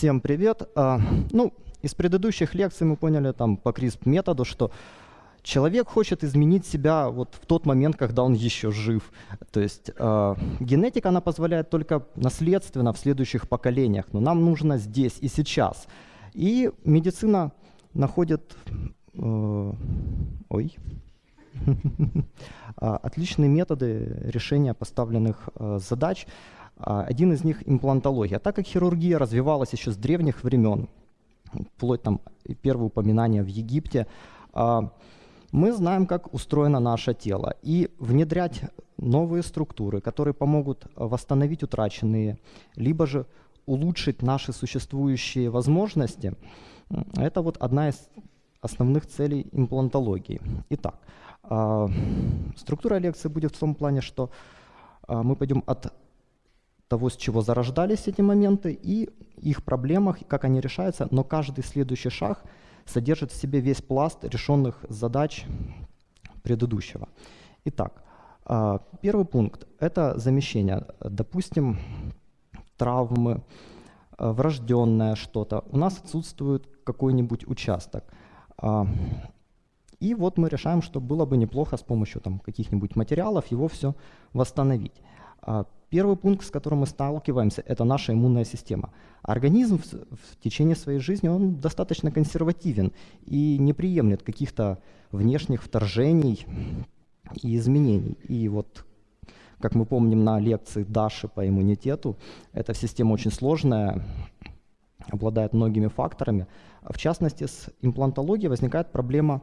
Всем привет. А, ну, из предыдущих лекций мы поняли там по CRISP методу, что человек хочет изменить себя вот в тот момент, когда он еще жив. То есть э, генетика, она позволяет только наследственно в следующих поколениях, но нам нужно здесь и сейчас. И медицина находит... Э, ой. Отличные методы решения поставленных э, задач. Один из них – имплантология. Так как хирургия развивалась еще с древних времен, вплоть там первое упоминание в Египте, мы знаем, как устроено наше тело. И внедрять новые структуры, которые помогут восстановить утраченные, либо же улучшить наши существующие возможности, это вот одна из основных целей имплантологии. Итак, структура лекции будет в том плане, что мы пойдем от того, с чего зарождались эти моменты, и их проблемах, как они решаются, но каждый следующий шаг содержит в себе весь пласт решенных задач предыдущего. Итак, а, первый пункт – это замещение. Допустим, травмы, а, врожденное что-то. У нас отсутствует какой-нибудь участок. А, и вот мы решаем, что было бы неплохо с помощью каких-нибудь материалов его все восстановить. Первый пункт, с которым мы сталкиваемся, это наша иммунная система. Организм в, в течение своей жизни он достаточно консервативен и не приемлет каких-то внешних вторжений и изменений. И вот, как мы помним на лекции Даши по иммунитету, эта система очень сложная, обладает многими факторами. В частности, с имплантологией возникает проблема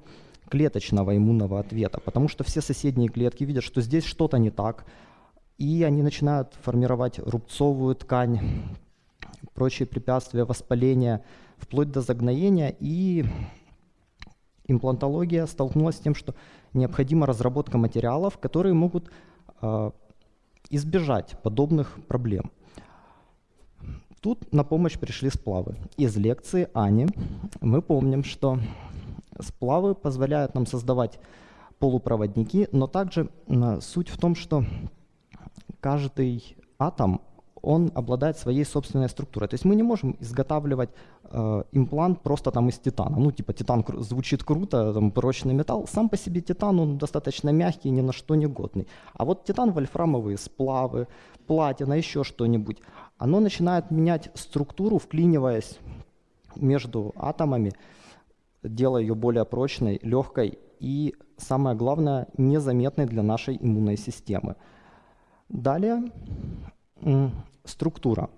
клеточного иммунного ответа, потому что все соседние клетки видят, что здесь что-то не так, и они начинают формировать рубцовую ткань, прочие препятствия воспаления, вплоть до загноения. И имплантология столкнулась с тем, что необходима разработка материалов, которые могут э, избежать подобных проблем. Тут на помощь пришли сплавы. Из лекции Ани мы помним, что сплавы позволяют нам создавать полупроводники, но также э, суть в том, что каждый атом он обладает своей собственной структурой. То есть мы не можем изготавливать э, имплант просто там из титана. Ну, типа титан кру- звучит круто, там прочный металл. Сам по себе титан, он достаточно мягкий, ни на что не годный. А вот титан, вольфрамовые сплавы, платина, еще что-нибудь, оно начинает менять структуру, вклиниваясь между атомами, делая ее более прочной, легкой и, самое главное, незаметной для нашей иммунной системы. Далее структура.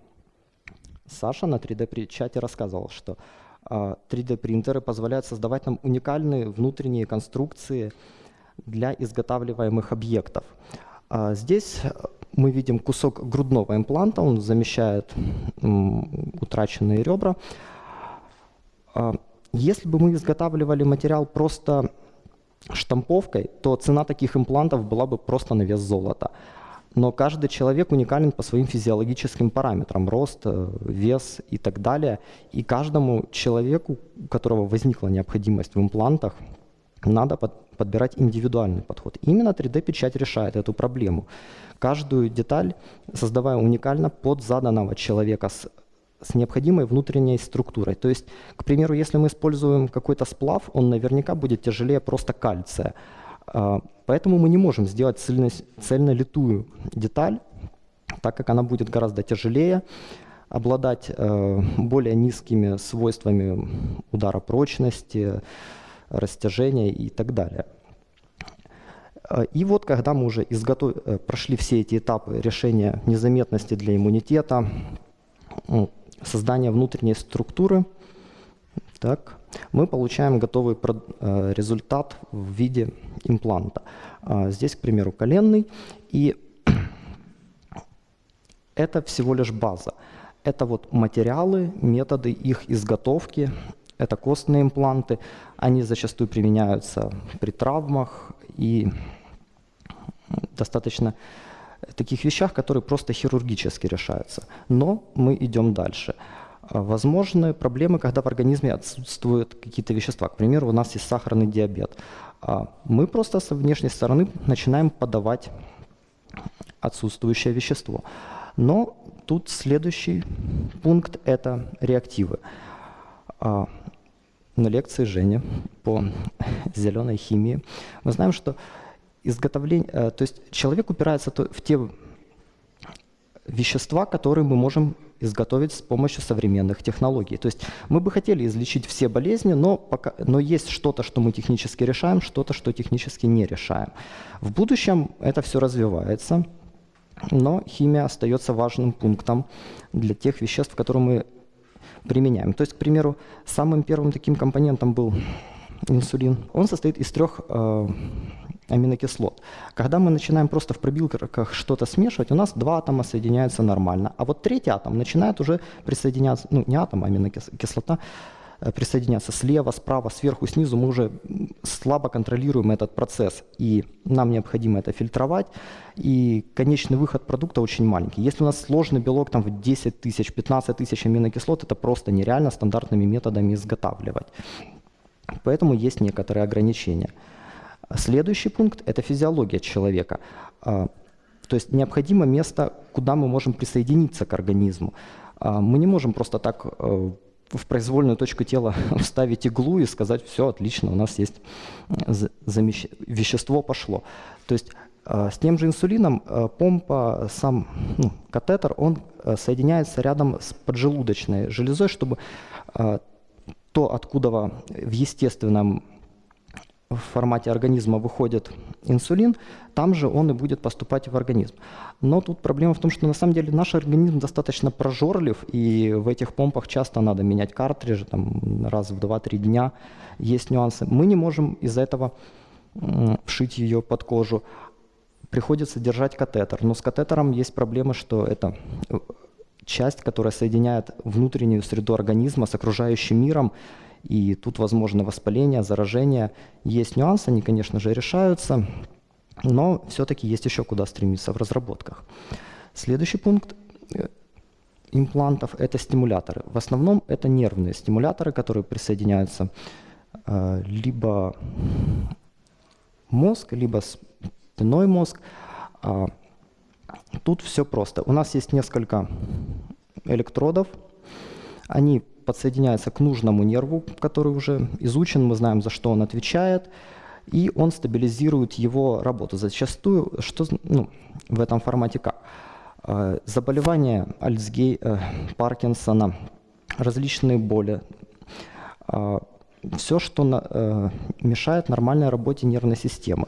Саша на 3D-чате рассказывал, что 3D-принтеры а, позволяют создавать нам уникальные внутренние конструкции для изготавливаемых объектов. А, здесь мы видим кусок грудного импланта, он замещает утраченные ребра. А, если бы мы изготавливали материал просто штамповкой, то цена таких имплантов была бы просто на вес золота но каждый человек уникален по своим физиологическим параметрам, рост, э, вес и так далее. И каждому человеку, у которого возникла необходимость в имплантах, надо под, подбирать индивидуальный подход. Именно 3D-печать решает эту проблему. Каждую деталь создавая уникально под заданного человека с, с необходимой внутренней структурой. То есть, к примеру, если мы используем какой-то сплав, он наверняка будет тяжелее просто кальция. Поэтому мы не можем сделать цельно, цельнолитую деталь, так как она будет гораздо тяжелее, обладать э, более низкими свойствами удара прочности, растяжения и так далее. А, и вот когда мы уже изготов... Э, прошли все эти этапы решения незаметности для иммунитета, создания внутренней структуры, так, мы получаем готовый э, результат в виде импланта. А, здесь, к примеру, коленный, и это всего лишь база. Это вот материалы, методы их изготовки, это костные импланты. Они зачастую применяются при травмах и достаточно таких вещах, которые просто хирургически решаются. Но мы идем дальше. А, возможны проблемы, когда в организме отсутствуют какие-то вещества. К примеру, у нас есть сахарный диабет. А, мы просто со внешней стороны начинаем подавать отсутствующее вещество. Но тут следующий пункт – это реактивы. А, на лекции Жени по зеленой химии мы знаем, что изготовление, э, то есть человек упирается в те вещества, которые мы можем изготовить с помощью современных технологий. То есть мы бы хотели излечить все болезни, но, пока, но есть что-то, что мы технически решаем, что-то, что технически не решаем. В будущем это все развивается, но химия остается важным пунктом для тех веществ, которые мы применяем. То есть, к примеру, самым первым таким компонентом был инсулин. Он состоит из трех э, аминокислот. Когда мы начинаем просто в пробилках что-то смешивать, у нас два атома соединяются нормально, а вот третий атом начинает уже присоединяться, ну не атом, а аминокислота, э, присоединяться слева, справа, сверху, снизу. Мы уже слабо контролируем этот процесс, и нам необходимо это фильтровать. И конечный выход продукта очень маленький. Если у нас сложный белок там, в 10 тысяч, 15 тысяч аминокислот, это просто нереально стандартными методами изготавливать. Поэтому есть некоторые ограничения. Следующий пункт – это физиология человека. А, то есть необходимо место, куда мы можем присоединиться к организму. А, мы не можем просто так э, в произвольную точку тела вставить иглу и сказать, все, отлично, у нас есть вещество пошло. То есть а, с тем же инсулином помпа, сам ну, катетер, он э, соединяется рядом с поджелудочной железой, чтобы то, откуда в естественном в формате организма выходит инсулин, там же он и будет поступать в организм. Но тут проблема в том, что на самом деле наш организм достаточно прожорлив, и в этих помпах часто надо менять картриджи там, раз в 2-3 дня. Есть нюансы. Мы не можем из-за этого вшить ее под кожу. Приходится держать катетер. Но с катетером есть проблема, что это э, часть, которая соединяет внутреннюю среду организма с окружающим миром, и тут возможно воспаление, заражение. Есть нюансы, они, конечно же, решаются, но все-таки есть еще куда стремиться в разработках. Следующий пункт э, имплантов – это стимуляторы. В основном это нервные стимуляторы, которые присоединяются э, либо мозг, либо спиной мозг. А, тут все просто. У нас есть несколько электродов. Они подсоединяется к нужному нерву, который уже изучен, мы знаем, за что он отвечает, и он стабилизирует его работу. Зачастую, что ну, в этом формате как? Э, заболевания Альцгей, э, Паркинсона, различные боли, э, все, что мешает нормальной работе нервной системы.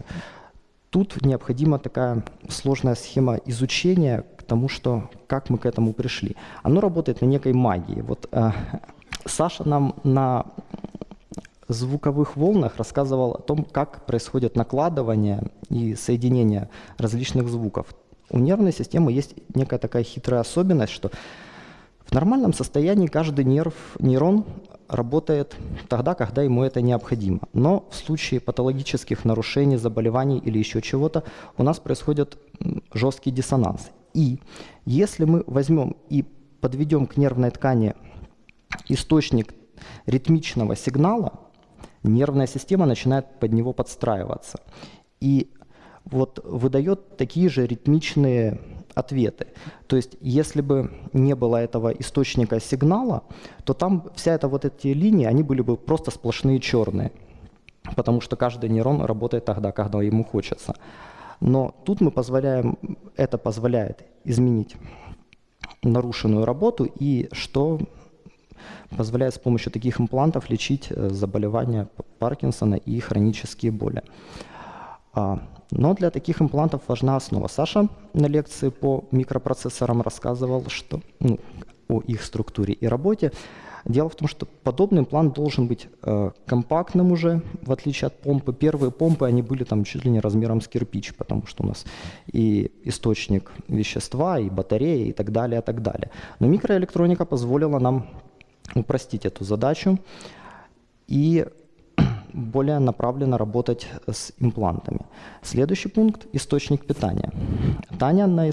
Тут необходима такая сложная схема изучения тому, что, как мы к этому пришли. Оно работает на некой магии. Вот э, Саша нам на звуковых волнах рассказывал о том, как происходит накладывание и соединение различных звуков. У нервной системы есть некая такая хитрая особенность, что в нормальном состоянии каждый нерв, нейрон работает тогда, когда ему это необходимо. Но в случае патологических нарушений, заболеваний или еще чего-то у нас происходит жесткий диссонанс. И если мы возьмем и подведем к нервной ткани источник ритмичного сигнала, нервная система начинает под него подстраиваться. И вот выдает такие же ритмичные ответы. То есть, если бы не было этого источника сигнала, то там вся эта вот эти линии, они были бы просто сплошные черные, потому что каждый нейрон работает тогда, когда ему хочется. Но тут мы позволяем, это позволяет изменить нарушенную работу и что позволяет с помощью таких имплантов лечить э, заболевания Паркинсона и хронические боли. А, но для таких имплантов важна основа. Саша на лекции по микропроцессорам рассказывал что, ну, о их структуре и работе. Дело в том, что подобный имплант должен быть э, компактным уже, в отличие от помпы. Первые помпы, они были там чуть ли не размером с кирпич, потому что у нас и источник вещества, и батарея, и так далее, и так далее. Но микроэлектроника позволила нам упростить эту задачу и более направленно работать с имплантами. Следующий пункт – источник питания. Таня на,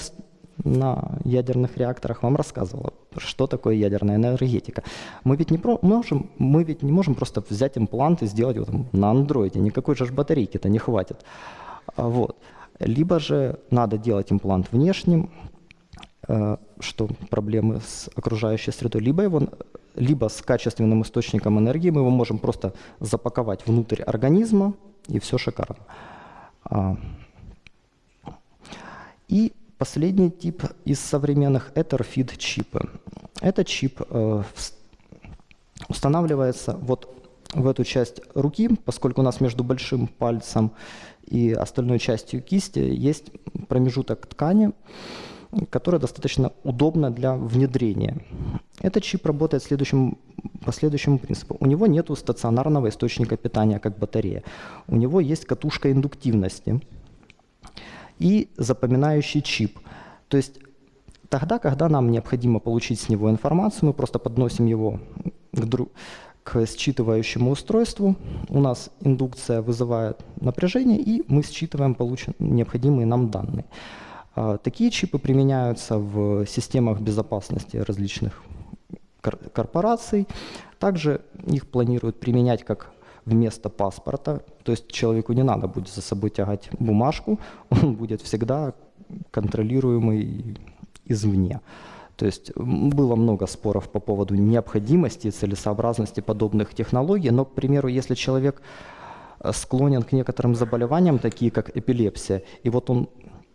на ядерных реакторах вам рассказывала, что такое ядерная энергетика. Мы ведь не, про, можем, мы ведь не можем просто взять имплант и сделать его там, на андроиде. Никакой же батарейки-то не хватит. А вот. Либо же надо делать имплант внешним, что проблемы с окружающей средой, либо, его, либо с качественным источником энергии мы его можем просто запаковать внутрь организма, и все шикарно. А, и последний тип из современных – это RFID-чипы. Этот чип э, устанавливается вот в эту часть руки, поскольку у нас между большим пальцем и остальной частью кисти есть промежуток ткани, которая достаточно удобна для внедрения. Этот чип работает следующим, по следующему принципу. У него нет стационарного источника питания, как батарея. У него есть катушка индуктивности и запоминающий чип. То есть тогда, когда нам необходимо получить с него информацию, мы просто подносим его к, к считывающему устройству. У нас индукция вызывает напряжение, и мы считываем получен, необходимые нам данные. А, такие чипы применяются в системах безопасности различных корпораций. Также их планируют применять как вместо паспорта. То есть человеку не надо будет за собой тягать бумажку, он будет всегда контролируемый извне. То есть было много споров по поводу необходимости и целесообразности подобных технологий, но, к примеру, если человек э, склонен к некоторым заболеваниям, такие как эпилепсия, и вот он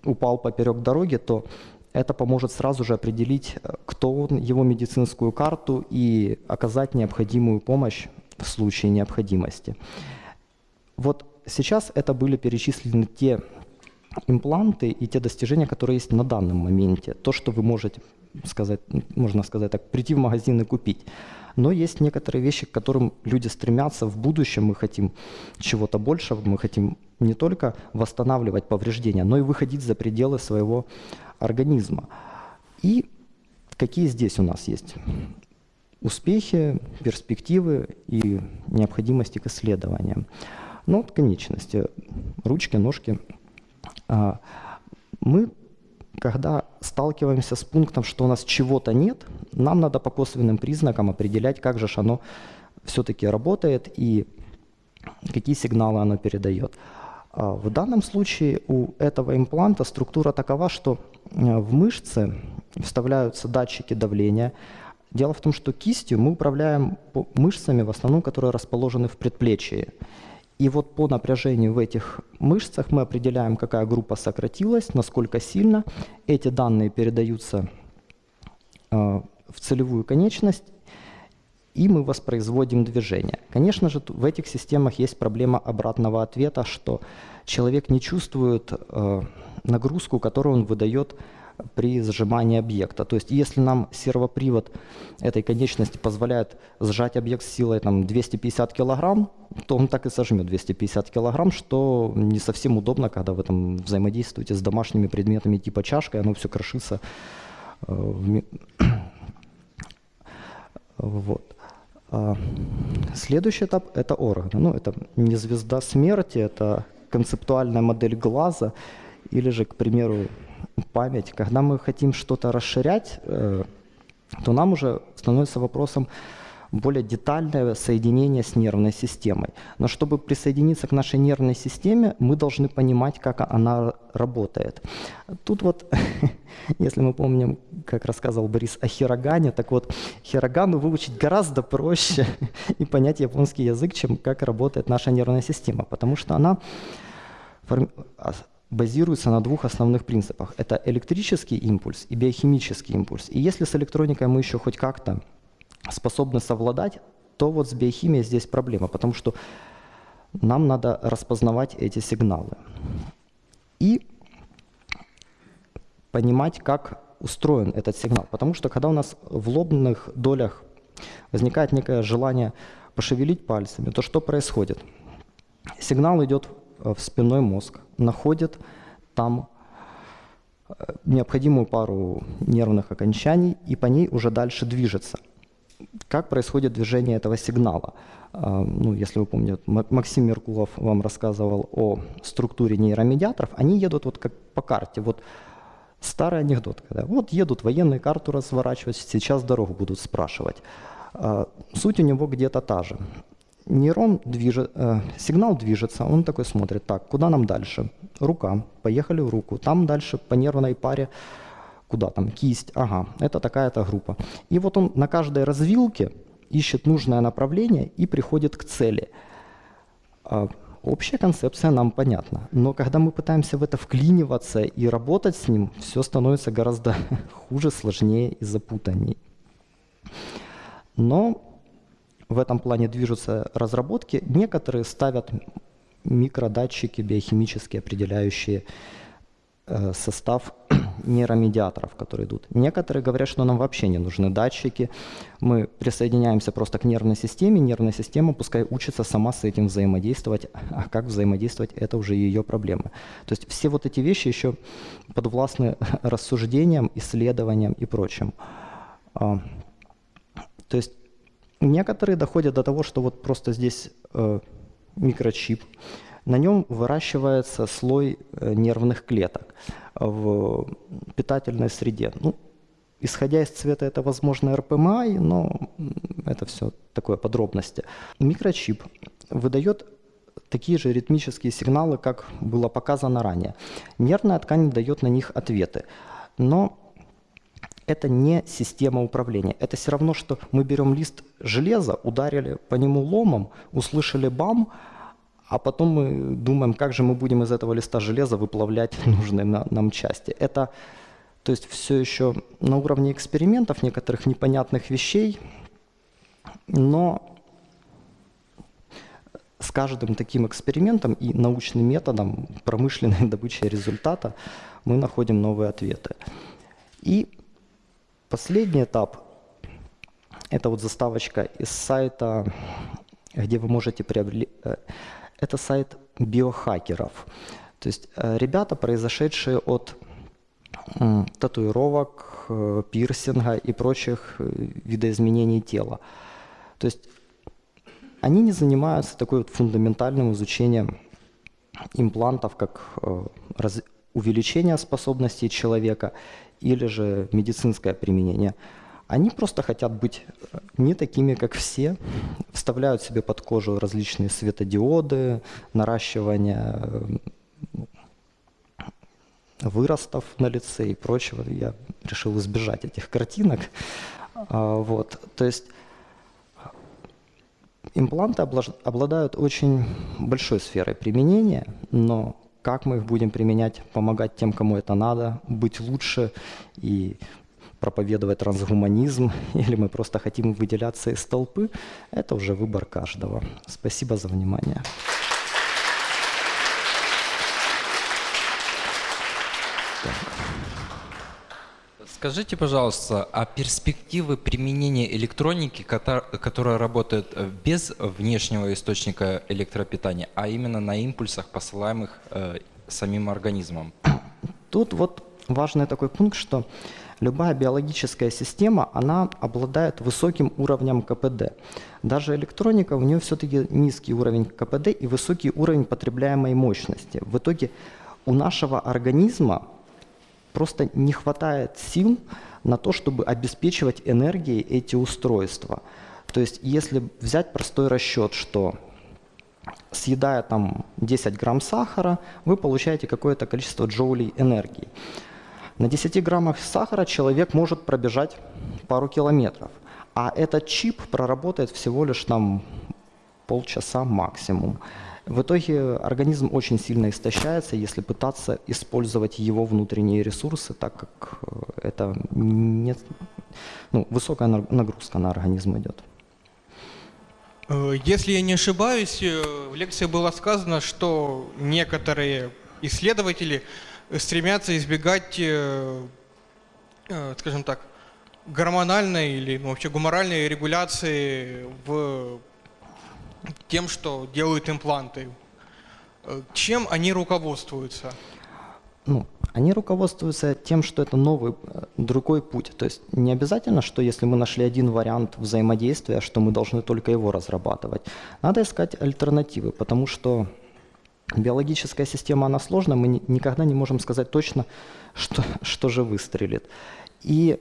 упал поперек дороги, то это поможет сразу же определить, э, кто он, его медицинскую карту и оказать необходимую помощь в случае необходимости. Вот сейчас это были перечислены те импланты и те достижения, которые есть на данном моменте. То, что вы можете сказать, можно сказать так, прийти в магазин и купить. Но есть некоторые вещи, к которым люди стремятся в будущем. Мы хотим чего-то большего, мы хотим не только восстанавливать повреждения, но и выходить за пределы своего организма. И какие здесь у нас есть успехи, перспективы и необходимости к исследованиям. Ну, вот конечности, ручки, ножки. А, мы, когда сталкиваемся с пунктом, что у нас чего-то нет, нам надо по косвенным признакам определять, как же оно все-таки работает и какие сигналы оно передает. А в данном случае у этого импланта структура такова, что э, в мышцы вставляются датчики давления. Дело в том, что кистью мы управляем мышцами, в основном, которые расположены в предплечье. И вот по напряжению в этих мышцах мы определяем, какая группа сократилась, насколько сильно. Эти данные передаются э, в целевую конечность, и мы воспроизводим движение. Конечно же, в этих системах есть проблема обратного ответа, что человек не чувствует э, нагрузку, которую он выдает при сжимании объекта. То есть если нам сервопривод этой конечности позволяет сжать объект с силой там, 250 кг, то он так и сожмет 250 кг, что не совсем удобно, когда вы там взаимодействуете с домашними предметами типа чашка, и оно все крошится. Э, вот. А, следующий этап – это органы. Ну, это не звезда смерти, это концептуальная модель глаза или же, к примеру, память. Когда мы хотим что-то расширять, э, то нам уже становится вопросом, более детальное соединение с нервной системой. Но чтобы присоединиться к нашей нервной системе, мы должны понимать, как она работает. Тут вот, если мы помним, как рассказывал Борис о хирогане, так вот, хирогану выучить гораздо проще и понять японский язык, чем как работает наша нервная система, потому что она а, базируется на двух основных принципах. Это электрический импульс и биохимический импульс. И если с электроникой мы еще хоть как-то способны совладать, то вот с биохимией здесь проблема, потому что нам надо распознавать эти сигналы и понимать, как устроен этот сигнал. Потому что когда у нас в лобных долях возникает некое желание пошевелить пальцами, то что происходит? Сигнал идет в спинной мозг, находит там э, необходимую пару нервных окончаний и по ней уже дальше движется – как происходит движение этого сигнала. А, ну, если вы помните, Максим Меркулов вам рассказывал о структуре нейромедиаторов. Они едут вот как по карте. Вот старый анекдот, когда вот едут военные карту разворачивать, сейчас дорогу будут спрашивать. Суть у него где-то та же. Нейрон движет, э, сигнал движется, он такой смотрит, так, куда нам дальше? Рука, поехали в руку, там дальше по нервной паре куда там, кисть, ага, это такая-то группа. И вот он на каждой развилке ищет нужное направление и приходит к цели. А, общая концепция нам понятна, но когда мы пытаемся в это вклиниваться и работать с ним, все становится гораздо хуже, сложнее и запутанней. Но в этом плане движутся разработки. Некоторые ставят микродатчики биохимически определяющие э, состав нейромедиаторов, которые идут. Некоторые говорят, что нам вообще не нужны датчики. Мы присоединяемся просто к нервной системе, нервная система пускай учится сама с этим взаимодействовать, а как взаимодействовать, это уже ее проблемы. То есть все вот эти вещи еще подвластны рассуждениям, исследованиям и прочим. А, то есть некоторые доходят до того, что вот просто здесь э, микрочип, на нем выращивается слой э, нервных клеток в питательной среде. Ну, исходя из цвета, это, возможно, РПМА, но это все такое подробности. Микрочип выдает такие же ритмические сигналы, как было показано ранее. Нервная ткань дает на них ответы. Но это не система управления. Это все равно, что мы берем лист железа, ударили по нему ломом, услышали бам, а потом мы думаем, как же мы будем из этого листа железа выплавлять нужные нам части. Это то есть все еще на уровне экспериментов, некоторых непонятных вещей, но с каждым таким экспериментом и научным методом промышленной добычи результата мы находим новые ответы. И последний этап – это вот заставочка из сайта, где вы можете приобрести э, это сайт биохакеров. То есть э, ребята, произошедшие от татуировок, э, пирсинга и прочих видоизменений тела. То есть они не занимаются такой вот фундаментальным изучением имплантов, как увеличение способностей человека или же медицинское применение. Они просто хотят быть э, не такими, как все, вставляют себе под кожу различные светодиоды, наращивание э, выростов на лице и прочего. Я решил избежать этих картинок. А, вот. То есть импланты обладают очень большой сферой применения, но как мы их будем применять, помогать тем, кому это надо, быть лучше и проповедовать трансгуманизм, или мы просто хотим выделяться из толпы, это уже выбор каждого. Спасибо за внимание. Скажите, пожалуйста, а перспективы применения электроники, которая работает э, без внешнего источника электропитания, а именно на импульсах, посылаемых э, самим организмом? Тут вот важный такой пункт, что Любая биологическая система, она обладает высоким уровнем КПД. Даже электроника, у нее все-таки низкий уровень КПД и высокий уровень потребляемой мощности. В итоге у нашего организма просто не хватает сил на то, чтобы обеспечивать энергией эти устройства. То есть если взять простой расчет, что съедая там 10 грамм сахара, вы получаете какое-то количество джоулей энергии. На 10 граммах сахара человек может пробежать пару километров, а этот чип проработает всего лишь там полчаса максимум. В итоге организм очень сильно истощается, если пытаться использовать его внутренние ресурсы, так как э, это не, ну, высокая нагрузка на организм идет. Э, если я не ошибаюсь, э, в лекции было сказано, что некоторые исследователи стремятся избегать, скажем так, гормональной или ну, вообще гуморальной регуляции в тем, что делают импланты. Э, чем они руководствуются? Ну, они руководствуются тем, что это новый, другой путь. То есть не обязательно, что если мы нашли один вариант взаимодействия, что мы должны только его разрабатывать. Надо искать альтернативы, потому что Биологическая система, она сложная, мы никогда не можем сказать точно, что, что же выстрелит. И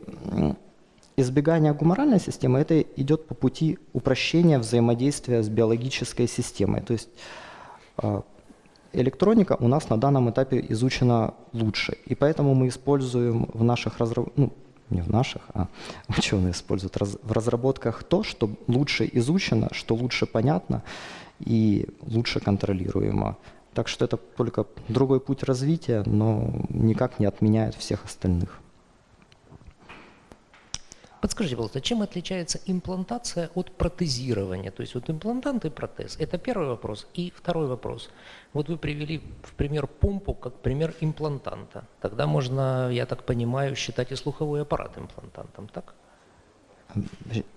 избегание гуморальной системы, это идет по пути упрощения взаимодействия с биологической системой. То есть а, электроника у нас на данном этапе изучена лучше, и поэтому мы используем в наших разработках, ну, не в наших, а ученые используют раз, в разработках то, что лучше изучено, что лучше понятно и лучше контролируемо. Так что это только другой путь развития, но никак не отменяет всех остальных. Подскажите, пожалуйста, чем отличается имплантация от протезирования? То есть вот имплантант и протез. Это первый вопрос. И второй вопрос. Вот вы привели в пример помпу как пример имплантанта. Тогда можно, я так понимаю, считать и слуховой аппарат имплантантом, так?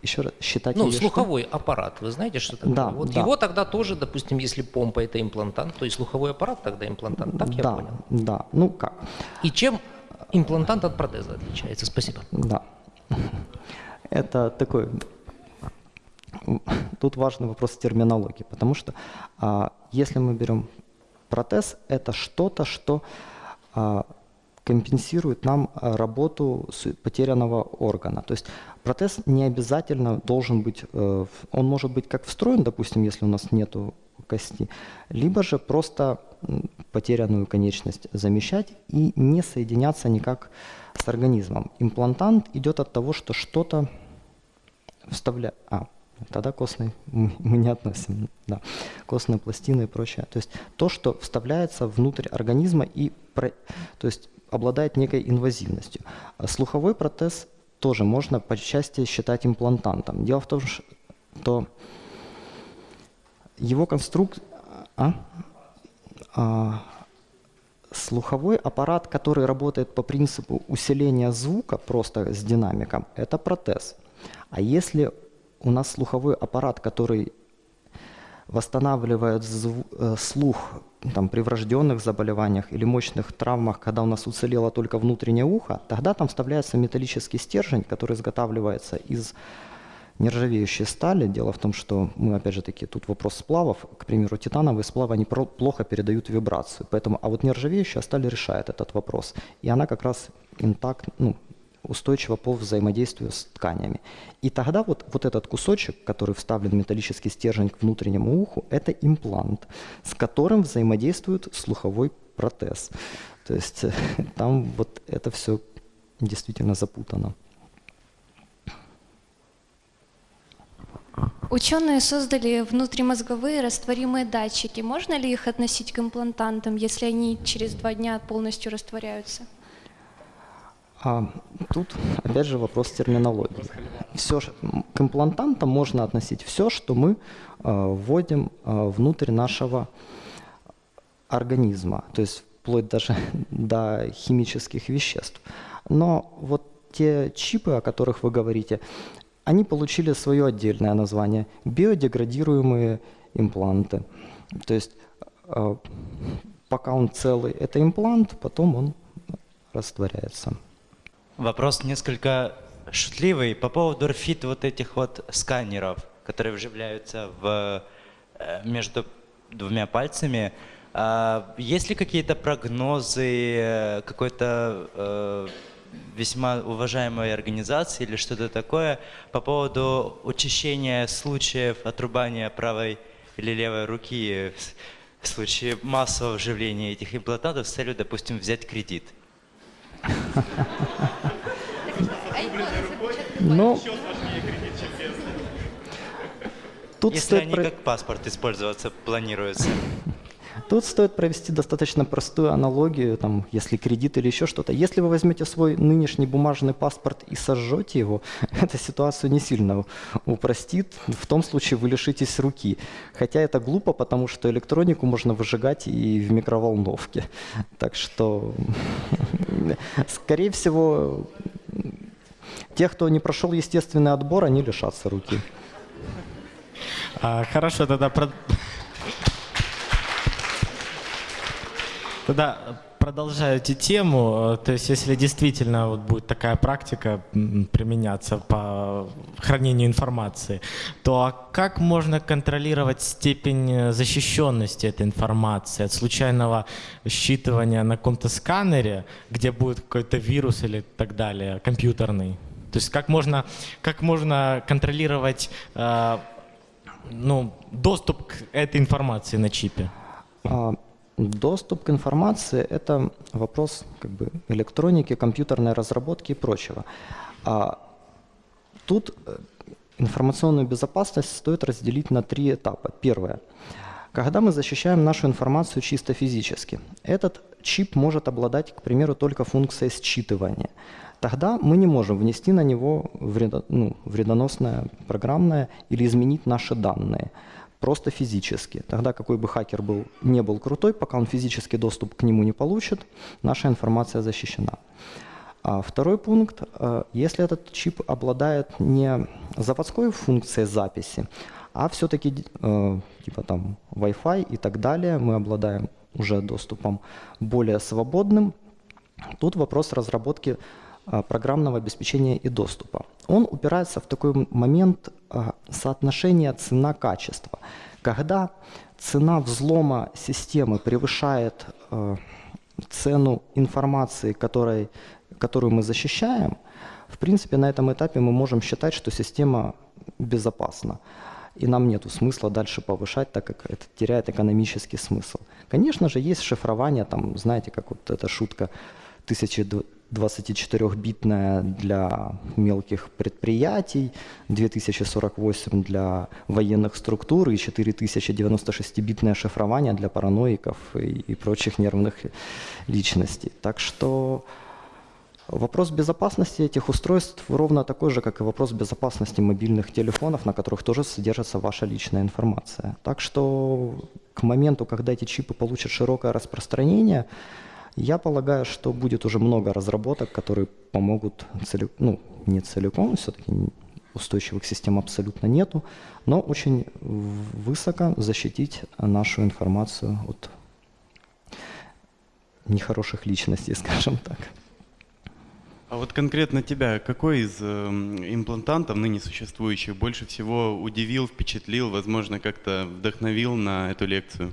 Еще раз, считать Ну, слуховой что? аппарат, вы знаете, что такое? Да, вот да. его тогда тоже, допустим, если помпа это имплантант, то и слуховой аппарат тогда имплантант, так я да, понял? Да, ну как? И чем имплантант от протеза отличается? Спасибо. Да. Это такой... Тут важный вопрос терминологии, потому что а, если мы берем протез, это что-то, что а, компенсирует нам а, работу потерянного органа. То есть протез не обязательно должен быть, э, он может быть как встроен, допустим, если у нас нету кости, либо же просто потерянную конечность замещать и не соединяться никак с организмом. Имплантант идет от того, что что-то вставляет... А, тогда костный мы не относим, да, костные пластины и прочее. То есть то, что вставляется внутрь организма и про, то есть обладает некой инвазивностью. А слуховой протез тоже можно по части считать имплантантом. Дело в том, что его конструкт... А? А, слуховой аппарат, который работает по принципу усиления звука просто с динамиком, это протез. А если у нас слуховой аппарат, который восстанавливает э, слух там, при врожденных заболеваниях или мощных травмах, когда у нас уцелело только внутреннее ухо, тогда там вставляется металлический стержень, который изготавливается из нержавеющей стали. Дело в том, что мы, опять же таки, тут вопрос сплавов. К примеру, титановые сплавы, они плохо передают вибрацию. Поэтому, а вот нержавеющая сталь решает этот вопрос. И она как раз интакт, ну, устойчива по взаимодействию с тканями. И тогда вот, вот этот кусочек, который вставлен металлический стержень к внутреннему уху, это имплант, с которым взаимодействует слуховой протез. То есть там вот это все действительно запутано. Ученые создали внутримозговые растворимые датчики. Можно ли их относить к имплантантам, если они через два дня полностью растворяются? А, тут, опять же, вопрос терминологии. Все, к имплантантам можно относить все, что мы а, вводим а, внутрь нашего организма, то есть вплоть даже до химических веществ. Но вот те чипы, о которых вы говорите, они получили свое отдельное название – биодеградируемые импланты. То есть э, пока он целый, это имплант, потом он растворяется. Вопрос несколько шутливый по поводу RFID вот этих вот сканеров, которые вживляются в, э, между двумя пальцами. А есть ли какие-то прогнозы, э, какой-то весьма уважаемой организации или что-то такое по поводу учащения случаев отрубания правой или левой руки в случае массового вживления этих имплантатов с целью, допустим, взять кредит? Ну, тут Если они как паспорт использоваться планируются. Тут стоит провести достаточно простую аналогию, там, если кредит или еще что-то. Если вы возьмете свой нынешний бумажный паспорт и сожжете его, эта ситуацию не сильно упростит. В том случае вы лишитесь руки. Хотя это глупо, потому что электронику можно выжигать и в микроволновке. Так что, скорее всего, те, кто не прошел естественный отбор, они лишатся руки. А, хорошо, тогда Тогда продолжаю эту тему, э, то есть если действительно вот будет такая практика применяться по хранению информации, то а как можно контролировать степень э, защищенности этой информации от случайного считывания на каком-то сканере, где будет какой-то вирус или так далее, компьютерный? То есть как можно, как можно контролировать э, ну, доступ к этой информации на чипе? Доступ к информации – это вопрос как бы, электроники, компьютерной разработки и прочего. А тут э, информационную безопасность стоит разделить на три этапа. Первое. Когда мы защищаем нашу информацию чисто физически, этот чип может обладать, к примеру, только функцией считывания. Тогда мы не можем внести на него вредо, ну, вредоносное программное или изменить наши данные просто физически. Тогда какой бы хакер был, не был крутой, пока он физический доступ к нему не получит, наша информация защищена. А второй пункт, э, если этот чип обладает не заводской функцией записи, а все-таки э, типа там Wi-Fi и так далее, мы обладаем уже доступом более свободным. Тут вопрос разработки программного обеспечения и доступа. Он упирается в такой момент соотношения цена-качество. Когда цена взлома системы превышает цену информации, которой которую мы защищаем, в принципе, на этом этапе мы можем считать, что система безопасна. И нам нет смысла дальше повышать, так как это теряет экономический смысл. Конечно же, есть шифрование, там, знаете, как вот эта шутка 1024-битная для мелких предприятий, 2048 для военных структур и 4096-битное шифрование для параноиков и, и прочих нервных личностей. Так что Вопрос безопасности этих устройств ровно такой же, как и вопрос безопасности мобильных телефонов, на которых тоже содержится ваша личная информация. Так что к моменту, когда эти чипы получат широкое распространение, я полагаю, что будет уже много разработок, которые помогут, целик... ну, не целиком, все-таки устойчивых систем абсолютно нету, но очень высоко защитить нашу информацию от нехороших личностей, скажем так. А вот конкретно тебя, какой из э, имплантантов ныне существующих больше всего удивил, впечатлил, возможно, как-то вдохновил на эту лекцию?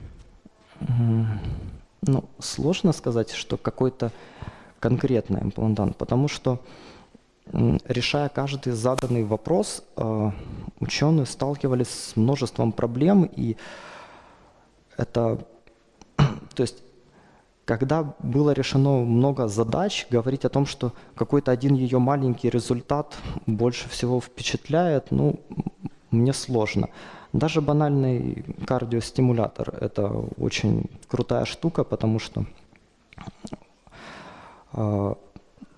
Ну, сложно сказать, что какой-то конкретный имплантант, потому что решая каждый заданный вопрос, э, ученые сталкивались с множеством проблем, и это, то есть когда было решено много задач, говорить о том, что какой-то один ее маленький результат больше всего впечатляет, ну, мне сложно. Даже банальный кардиостимулятор – это очень крутая штука, потому что э,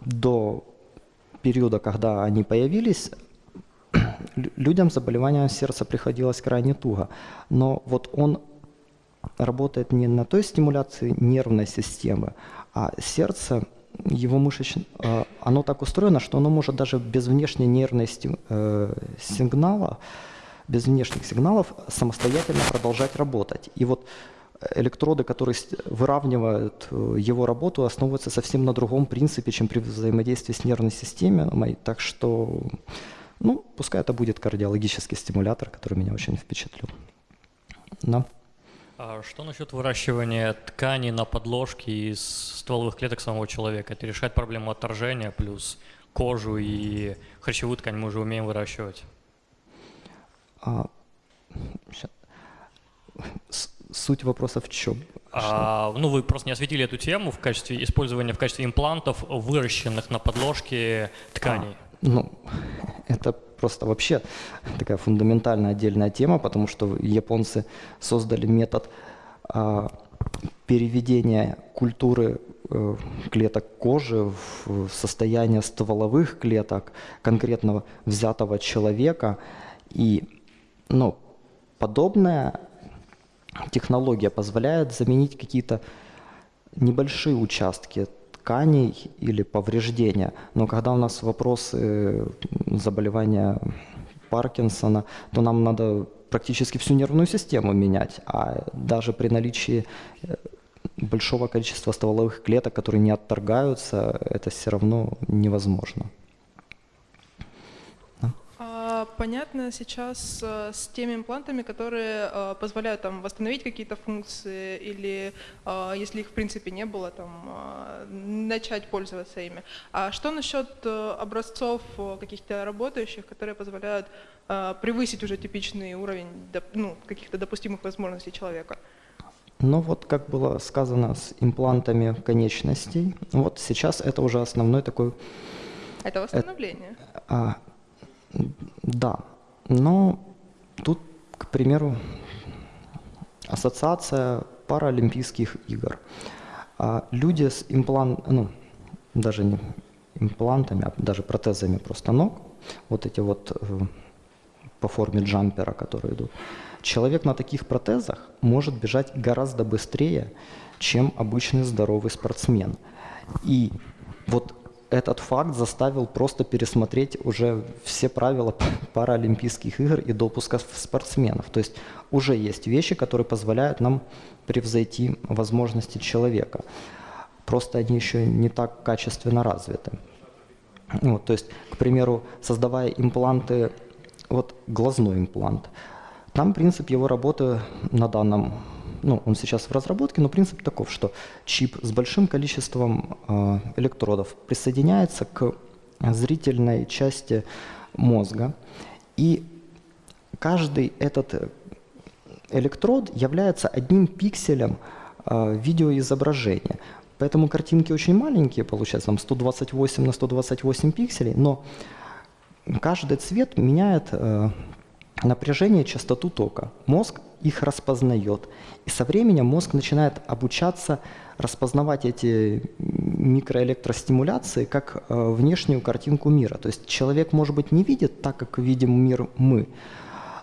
до периода, когда они появились, людям с заболеванием сердца приходилось крайне туго. Но вот он работает не на той стимуляции нервной системы, а сердце, его мышечное, оно так устроено, что оно может даже без внешней нервной э, сигнала, без внешних сигналов самостоятельно продолжать работать. И вот электроды, которые выравнивают э, его работу, основываются совсем на другом принципе, чем при взаимодействии с нервной системой. Так что, ну, пускай это будет кардиологический стимулятор, который меня очень впечатлил. Да. А что насчет выращивания тканей на подложке из стволовых клеток самого человека? Это решает проблему отторжения, плюс кожу и хрящевую ткань мы уже умеем выращивать. А, суть вопроса в чем? А, ну, вы просто не осветили эту тему в качестве использования в качестве имплантов, выращенных на подложке тканей. А, ну, это просто вообще такая фундаментальная отдельная тема, потому что японцы создали метод а, переведения культуры э, клеток кожи в состояние стволовых клеток конкретного взятого человека. И ну, подобная технология позволяет заменить какие-то небольшие участки тканей или повреждения. Но когда у нас вопросы э, заболевания Паркинсона, то нам надо практически всю нервную систему менять. А даже при наличии э, большого количества стволовых клеток, которые не отторгаются, это все равно невозможно. Понятно сейчас э, с теми имплантами, которые э, позволяют там, восстановить какие-то функции или, э, если их в принципе не было, там, начать пользоваться ими. А что насчет образцов каких-то работающих, которые позволяют превысить уже типичный уровень ну, каких-то допустимых возможностей человека? Но вот, как было сказано, с имплантами конечностей, вот сейчас это уже основной такой... Это восстановление. А, да, но тут, к примеру, ассоциация паралимпийских игр. А люди с имплант, ну, даже не имплантами, а даже протезами просто ног, вот эти вот э, по форме джампера, которые идут, человек на таких протезах может бежать гораздо быстрее, чем обычный здоровый спортсмен. И вот этот факт заставил просто пересмотреть уже все правила паралимпийских игр и допуска спортсменов. То есть уже есть вещи, которые позволяют нам превзойти возможности человека. Просто они еще не так качественно развиты. Вот, то есть, к примеру, создавая импланты, вот глазной имплант, там принцип его работы на данном ну, он сейчас в разработке, но принцип таков, что чип с большим количеством э, электродов присоединяется к зрительной части мозга, и каждый этот электрод является одним пикселем э, видеоизображения. Поэтому картинки очень маленькие, получается, там 128 на 128 пикселей, но каждый цвет меняет э, напряжение, частоту тока. Мозг их распознает. И со временем мозг начинает обучаться распознавать эти микроэлектростимуляции как э, внешнюю картинку мира. То есть человек, может быть, не видит так, как видим мир мы,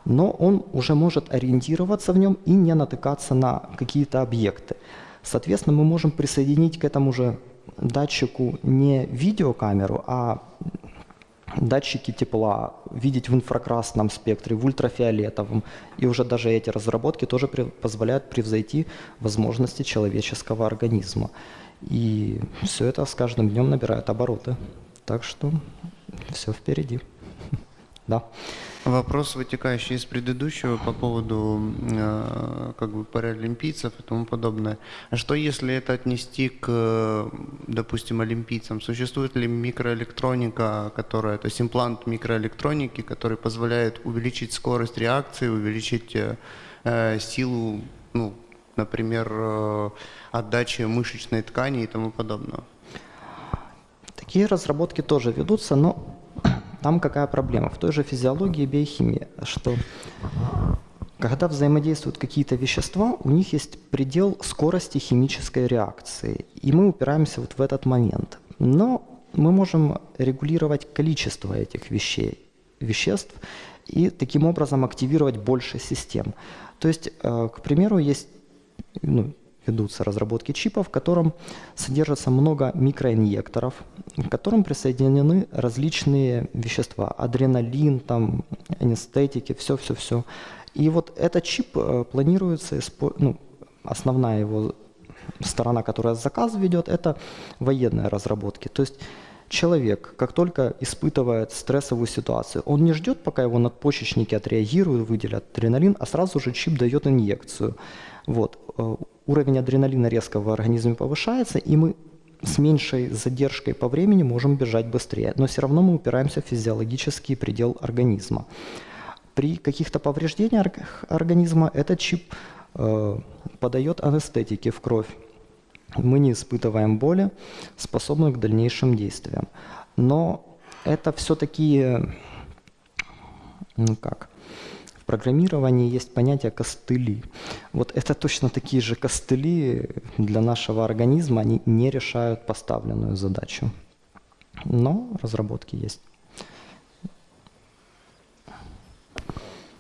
но он уже может ориентироваться в нем и не натыкаться на какие-то объекты. Соответственно, мы можем присоединить к этому же датчику не видеокамеру, а датчики тепла, видеть в инфракрасном спектре, в ультрафиолетовом. И уже даже эти разработки тоже при, позволяют превзойти возможности человеческого организма. И все это с каждым днем набирает обороты. Так что все впереди. Да. Вопрос, вытекающий из предыдущего по поводу э, как бы паралимпийцев и тому подобное. А что если это отнести к, допустим, олимпийцам? Существует ли микроэлектроника, которая, то есть имплант микроэлектроники, который позволяет увеличить скорость реакции, увеличить э, э силу, ну, например, э, отдачи мышечной ткани и тому подобное? Такие разработки тоже ведутся, но там какая проблема? В той же физиологии и биохимии, что когда взаимодействуют какие-то вещества, у них есть предел скорости химической реакции. И мы упираемся вот в этот момент. Но мы можем регулировать количество этих вещей, веществ и таким образом активировать больше систем. То есть, э, к примеру, есть ну, ведутся разработки чипа, в котором содержится много микроинъекторов, к которым присоединены различные вещества, адреналин, там, анестетики, все-все-все. И вот этот чип э, планируется, ну, основная его сторона, которая заказ ведет, это военные разработки. То есть человек, как только испытывает стрессовую ситуацию, он не ждет, пока его надпочечники отреагируют, выделят адреналин, а сразу же чип дает инъекцию. Вот. Э, уровень адреналина резко в организме повышается, и мы с меньшей задержкой по времени можем бежать быстрее. Но все равно мы упираемся в физиологический предел организма. При каких-то повреждениях организма этот чип э, подает анестетики в кровь. Мы не испытываем боли, способны к дальнейшим действиям. Но это все-таки, ну как, программировании есть понятие костыли. Вот это точно такие же костыли для нашего организма, они не решают поставленную задачу. Но разработки есть.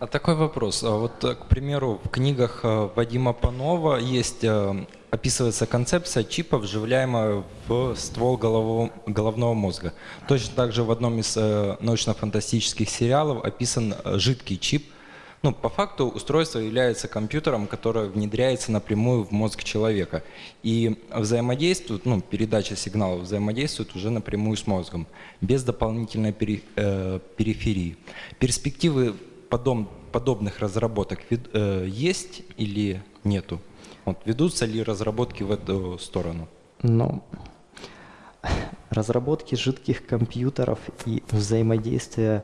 А такой вопрос. А вот, к примеру, в книгах э, Вадима Панова есть, э, описывается концепция чипа, вживляемого в ствол голового, головного мозга. Точно так же в одном из э, научно-фантастических сериалов описан жидкий чип – ну, по факту устройство является компьютером, которое внедряется напрямую в мозг человека. И взаимодействует, ну, передача сигналов взаимодействует уже напрямую с мозгом, без дополнительной пери, э, периферии. Перспективы подоб, подобных разработок э, есть или нету? Вот, ведутся ли разработки в эту сторону? Ну, разработки жидких компьютеров и взаимодействия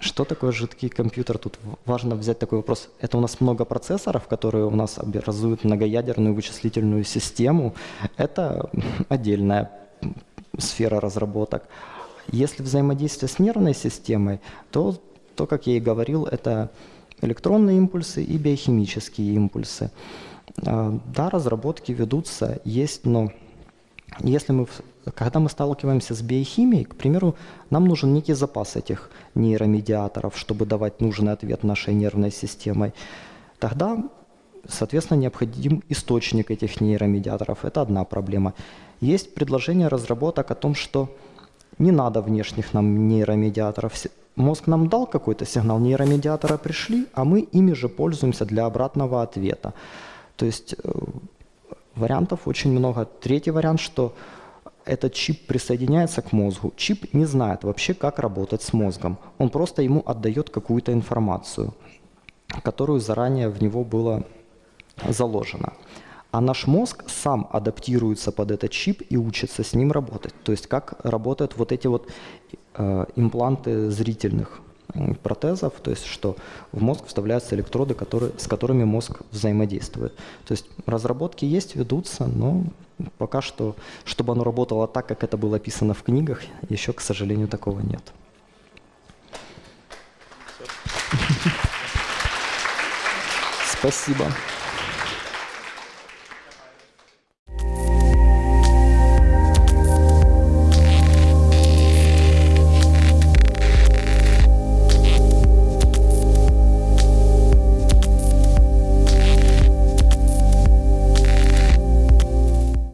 Что такое жидкий компьютер? Тут важно взять такой вопрос. Это у нас много процессоров, которые у нас образуют многоядерную вычислительную систему. Это отдельная сфера разработок. Если взаимодействие с нервной системой, то, то, как я и говорил, это электронные импульсы и биохимические импульсы. А, Да, разработки ведутся, есть, но если мы, когда мы сталкиваемся с биохимией, к примеру, нам нужен некий запас этих нейромедиаторов, чтобы давать нужный ответ нашей нервной системой, тогда, соответственно, необходим источник этих нейромедиаторов. Это одна проблема. Есть предложение разработок о том, что не надо внешних нам нейромедиаторов. Мозг нам дал какой-то сигнал, нейромедиаторы пришли, а мы ими же пользуемся для обратного ответа. То есть э, Вариантов очень много. Третий вариант, что этот чип присоединяется к мозгу. Чип не знает вообще, как работать с мозгом. Он просто ему отдает какую-то информацию, которую заранее в него было заложено. А наш мозг сам адаптируется под этот чип и учится с ним работать. То есть как работают вот эти вот э, импланты зрительных м, протезов, то есть что в мозг вставляются электроды, которые, с которыми мозг взаимодействует. То есть разработки есть, ведутся, но пока что, чтобы оно работало так, как это было описано в книгах, еще, к сожалению, такого нет. Спасибо.